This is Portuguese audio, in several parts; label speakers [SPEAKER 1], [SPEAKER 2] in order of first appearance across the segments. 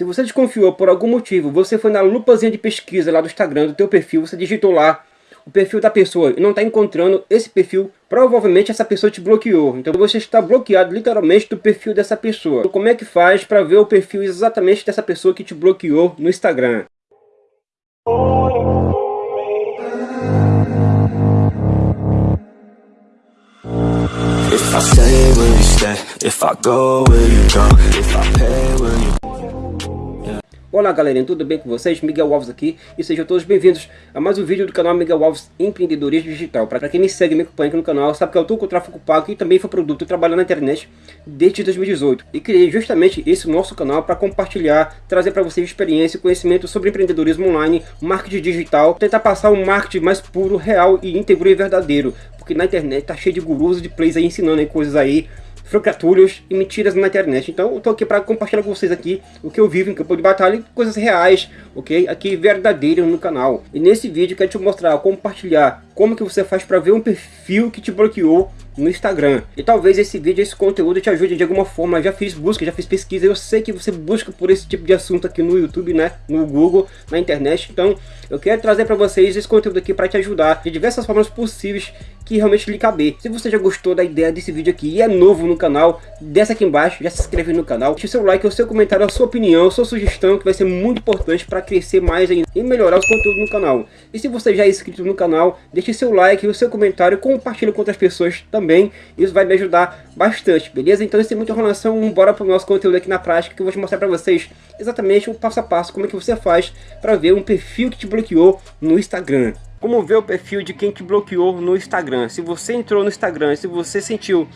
[SPEAKER 1] Se você desconfiou por algum motivo, você foi na lupazinha de pesquisa lá do Instagram do teu perfil, você digitou lá o perfil da pessoa e não está encontrando esse perfil, provavelmente essa pessoa te bloqueou. Então você está bloqueado literalmente do perfil dessa pessoa. Então, como é que faz para ver o perfil exatamente dessa pessoa que te bloqueou no Instagram? If I stay, will you stay? If I go, will you go? If I pay, will you Olá galerinha, tudo bem com vocês? Miguel Alves aqui e sejam todos bem-vindos a mais um vídeo do canal Miguel Alves Empreendedorismo Digital. Para quem me segue me acompanha aqui no canal, sabe que eu estou com o tráfego pago e também foi produto trabalhando na internet desde 2018. E criei justamente esse nosso canal para compartilhar, trazer para vocês experiência e conhecimento sobre empreendedorismo online, marketing digital, tentar passar um marketing mais puro, real e íntegro e verdadeiro. Porque na internet tá cheio de gurus e de plays aí ensinando aí coisas aí francatulhos e mentiras na internet. Então eu tô aqui para compartilhar com vocês aqui o que eu vivo em campo de batalha e coisas reais, ok? Aqui verdadeiras no canal. E nesse vídeo quero te mostrar, compartilhar como que você faz para ver um perfil que te bloqueou no Instagram. E talvez esse vídeo, esse conteúdo te ajude de alguma forma. Eu já fiz busca, já fiz pesquisa. Eu sei que você busca por esse tipo de assunto aqui no YouTube, né? No Google, na internet. Então, eu quero trazer para vocês esse conteúdo aqui para te ajudar de diversas formas possíveis que realmente lhe caber. Se você já gostou da ideia desse vídeo aqui e é novo no canal, desce aqui embaixo, já se inscreve no canal, deixe seu like, o seu comentário, a sua opinião, a sua sugestão, que vai ser muito importante para crescer mais ainda e melhorar os conteúdos no canal. E se você já é inscrito no canal, deixe seu like, o seu comentário, compartilhe com outras pessoas também, isso vai me ajudar bastante, beleza? Então sem muita enrolação, bora para o nosso conteúdo aqui na prática, que eu vou te mostrar para vocês exatamente o passo a passo, como é que você faz para ver um perfil que te bloqueou no Instagram. Como ver o perfil de quem te bloqueou no Instagram. Se você entrou no Instagram, se você sentiu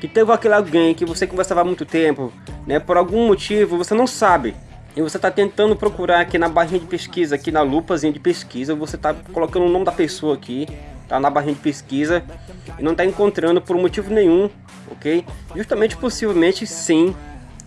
[SPEAKER 1] que teve aquele alguém que você conversava há muito tempo, né, por algum motivo você não sabe, e você está tentando procurar aqui na barrinha de pesquisa, aqui na lupazinha de pesquisa, você está colocando o nome da pessoa aqui, tá na barrinha de pesquisa, e não está encontrando por motivo nenhum, ok? Justamente, possivelmente, sim,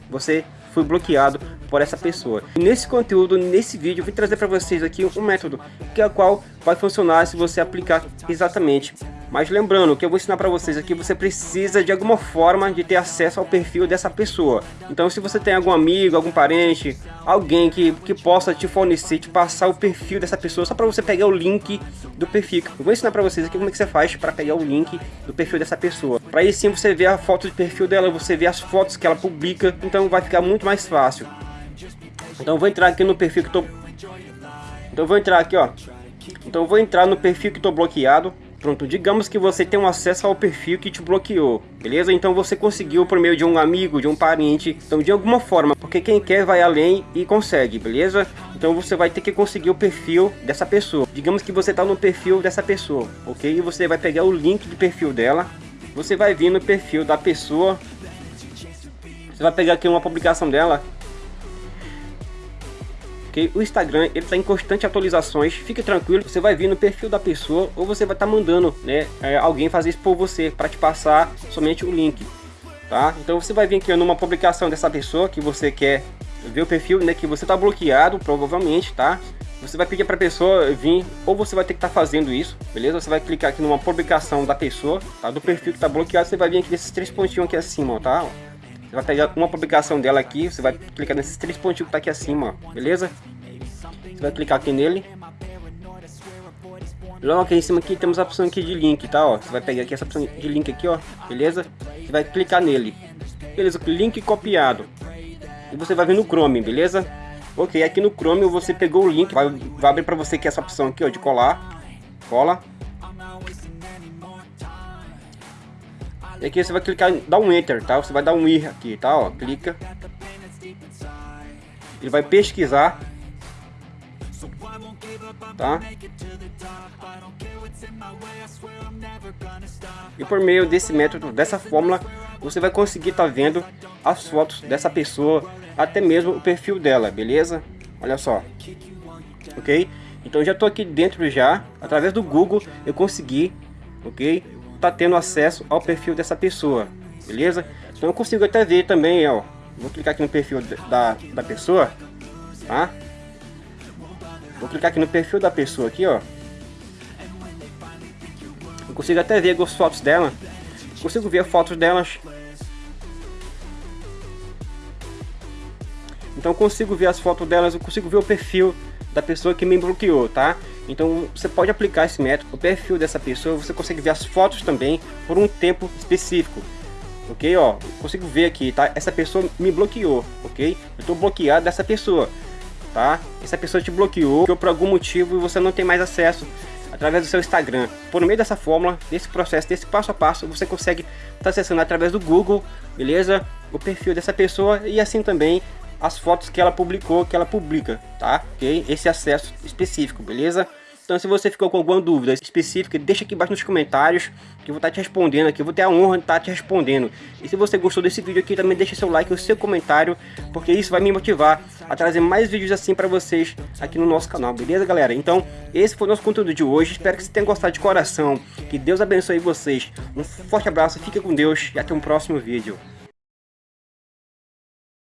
[SPEAKER 1] você foi bloqueado por essa pessoa. E nesse conteúdo, nesse vídeo, eu vou trazer para vocês aqui um método que é o qual vai funcionar se você aplicar exatamente mas lembrando, que eu vou ensinar para vocês aqui, você precisa de alguma forma de ter acesso ao perfil dessa pessoa. Então se você tem algum amigo, algum parente, alguém que, que possa te fornecer, te passar o perfil dessa pessoa, só para você pegar o link do perfil. Eu vou ensinar para vocês aqui como é que você faz para pegar o link do perfil dessa pessoa. Para aí sim você ver a foto de perfil dela, você ver as fotos que ela publica, então vai ficar muito mais fácil. Então vou entrar aqui no perfil que tô... Então vou entrar aqui, ó. Então vou entrar no perfil que estou bloqueado. Pronto, digamos que você tem um acesso ao perfil que te bloqueou, beleza? Então você conseguiu por meio de um amigo, de um parente, então de alguma forma, porque quem quer vai além e consegue, beleza? Então você vai ter que conseguir o perfil dessa pessoa. Digamos que você está no perfil dessa pessoa, ok? E você vai pegar o link de perfil dela, você vai vir no perfil da pessoa, você vai pegar aqui uma publicação dela, O Instagram ele está em constante atualizações, fique tranquilo, você vai vir no perfil da pessoa ou você vai estar tá mandando né, é, alguém fazer isso por você para te passar somente o link, tá? Então você vai vir aqui numa publicação dessa pessoa que você quer ver o perfil, né, que você está bloqueado provavelmente, tá? Você vai pedir para a pessoa vir, ou você vai ter que estar tá fazendo isso, beleza? Você vai clicar aqui numa publicação da pessoa, tá? Do perfil que está bloqueado, você vai vir aqui nesses três pontinhos aqui acima, ó, tá? Você vai pegar uma publicação dela aqui, você vai clicar nesses três pontinhos que tá aqui acima, ó, beleza? Você vai clicar aqui nele. Logo aqui em cima aqui temos a opção aqui de link, tá? Ó, você vai pegar aqui essa opção de link aqui, ó, beleza? Você vai clicar nele. Beleza, link copiado. E você vai vir no Chrome, beleza? Ok, aqui no Chrome você pegou o link, vai, vai abrir para você aqui essa opção aqui, ó, de colar. Cola. E aqui você vai clicar, dá um Enter, tá? Você vai dar um ir aqui, tá? Ó, clica. Ele vai pesquisar. Tá? E por meio desse método, dessa fórmula, você vai conseguir estar tá vendo as fotos dessa pessoa, até mesmo o perfil dela, beleza? Olha só. Ok? Então já estou aqui dentro já, através do Google eu consegui, ok? Tá tendo acesso ao perfil dessa pessoa, beleza? Então eu consigo até ver também, ó, vou clicar aqui no perfil da, da pessoa, tá? Vou clicar aqui no perfil da pessoa aqui, ó. Eu consigo até ver as fotos dela, consigo ver fotos delas. Então consigo ver as fotos delas, eu consigo ver o perfil da pessoa que me bloqueou, tá? Então você pode aplicar esse método, o perfil dessa pessoa, você consegue ver as fotos também por um tempo específico. Ok, ó, consigo ver aqui, tá? Essa pessoa me bloqueou, ok? Eu estou bloqueado dessa pessoa, tá? Essa pessoa te bloqueou por algum motivo e você não tem mais acesso através do seu Instagram. Por meio dessa fórmula, desse processo, desse passo a passo, você consegue estar tá acessando através do Google, beleza? O perfil dessa pessoa e assim também as fotos que ela publicou, que ela publica, tá? Ok? Esse acesso específico, beleza? Então se você ficou com alguma dúvida específica, deixa aqui embaixo nos comentários, que eu vou estar te respondendo aqui, eu vou ter a honra de estar te respondendo. E se você gostou desse vídeo aqui, também deixa seu like e o seu comentário, porque isso vai me motivar a trazer mais vídeos assim para vocês aqui no nosso canal, beleza galera? Então, esse foi o nosso conteúdo de hoje, espero que você tenha gostado de coração, que Deus abençoe vocês. Um forte abraço, fica com Deus e até um próximo vídeo.